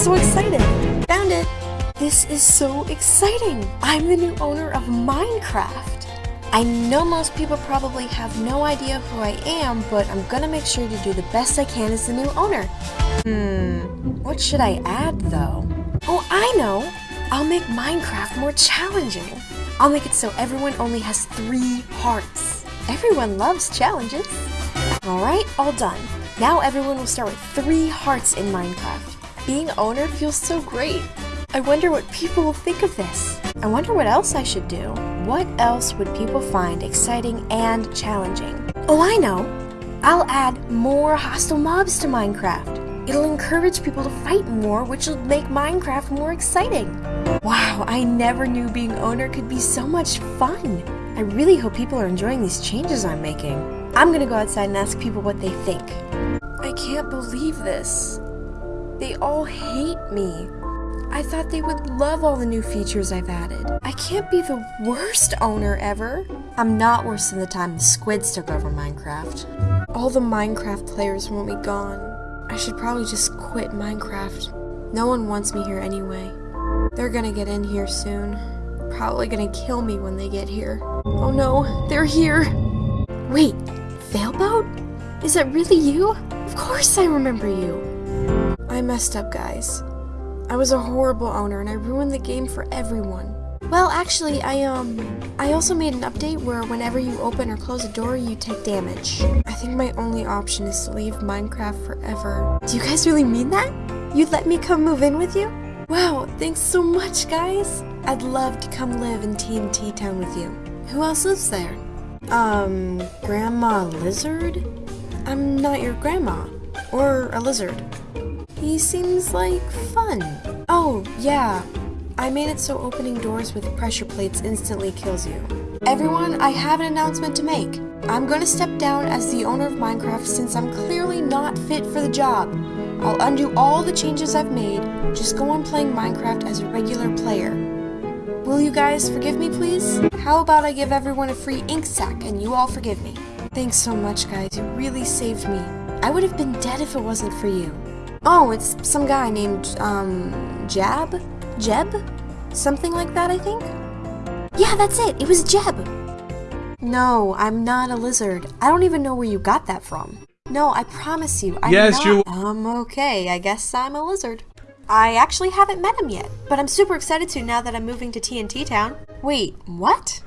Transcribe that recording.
so excited. Found it. This is so exciting. I'm the new owner of Minecraft. I know most people probably have no idea who I am, but I'm gonna make sure to do the best I can as the new owner. Hmm, what should I add though? Oh, I know! I'll make Minecraft more challenging. I'll make it so everyone only has three hearts. Everyone loves challenges. Alright, all done. Now everyone will start with three hearts in Minecraft. Being owner feels so great. I wonder what people will think of this. I wonder what else I should do. What else would people find exciting and challenging? Oh, I know! I'll add more hostile mobs to Minecraft. It'll encourage people to fight more, which will make Minecraft more exciting. Wow, I never knew being owner could be so much fun. I really hope people are enjoying these changes I'm making. I'm gonna go outside and ask people what they think. I can't believe this. They all hate me. I thought they would love all the new features I've added. I can't be the worst owner ever. I'm not worse than the time the squids took over Minecraft. All the Minecraft players want me gone. I should probably just quit Minecraft. No one wants me here anyway. They're gonna get in here soon. Probably gonna kill me when they get here. Oh no, they're here! Wait, Failboat? Is that really you? Of course I remember you! I messed up, guys. I was a horrible owner and I ruined the game for everyone. Well, actually, I, um, I also made an update where whenever you open or close a door, you take damage. I think my only option is to leave Minecraft forever. Do you guys really mean that? You'd let me come move in with you? Wow, thanks so much, guys. I'd love to come live in TNT Town with you. Who else lives there? Um, Grandma Lizard? I'm not your grandma. Or a lizard. He seems like fun. Oh, yeah. I made it so opening doors with pressure plates instantly kills you. Everyone, I have an announcement to make. I'm gonna step down as the owner of Minecraft since I'm clearly not fit for the job. I'll undo all the changes I've made, just go on playing Minecraft as a regular player. Will you guys forgive me, please? How about I give everyone a free ink sac and you all forgive me? Thanks so much, guys. You really saved me. I would have been dead if it wasn't for you. Oh, it's some guy named, um, Jab? Jeb? Something like that, I think? Yeah, that's it. It was Jeb. No, I'm not a lizard. I don't even know where you got that from. No, I promise you, I'm Yes, not. you- Um, okay, I guess I'm a lizard. I actually haven't met him yet, but I'm super excited to now that I'm moving to TNT Town. Wait, what?